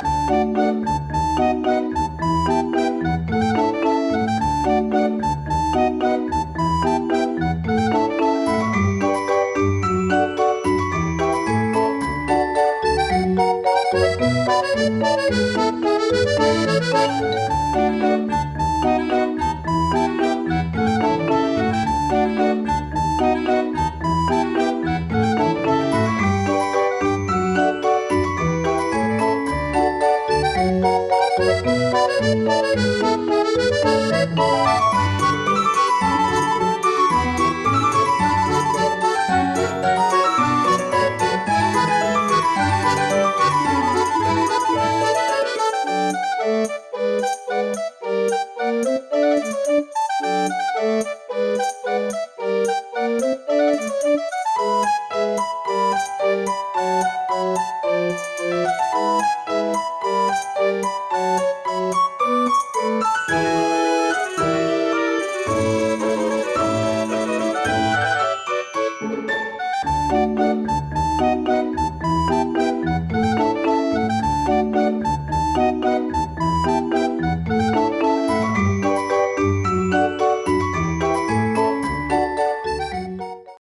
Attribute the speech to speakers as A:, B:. A: Música Música